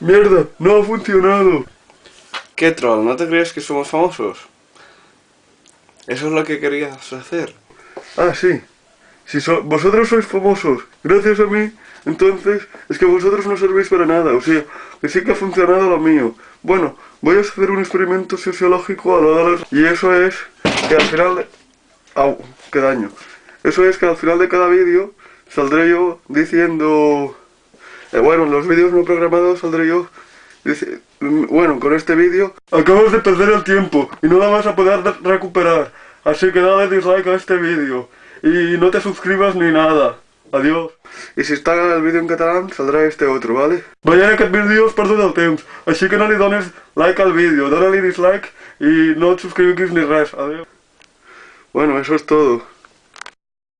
Mierda, no ha funcionado. ¿Qué troll? ¿No te crees que somos famosos? Eso es lo que querías hacer. Ah, sí. Si so- vosotros sois famosos, gracias a mí, entonces es que vosotros no servís para nada. O sea, que sí que ha funcionado lo mío. Bueno, voy a hacer un experimento sociológico a lo de los... Y eso es que al final de... Au, qué daño. Eso es que al final de cada vídeo saldré yo diciendo... eh, bueno, en los vídeos no programados saldré yo dice- mm, bueno, con este vídeo acabas de perder el tiempo y no la vas a poder de- recuperar. Así que dale dislike a este vídeo y no te suscribas ni nada. Adiós. I si està el vídeo en català saldrà este otro, ¿vale? Veient aquest vídeo has perdut el temps, així que no li dones like al vídeo, dóna-li dislike i no et subscriguis ni res. Adiós. Bueno, eso es todo.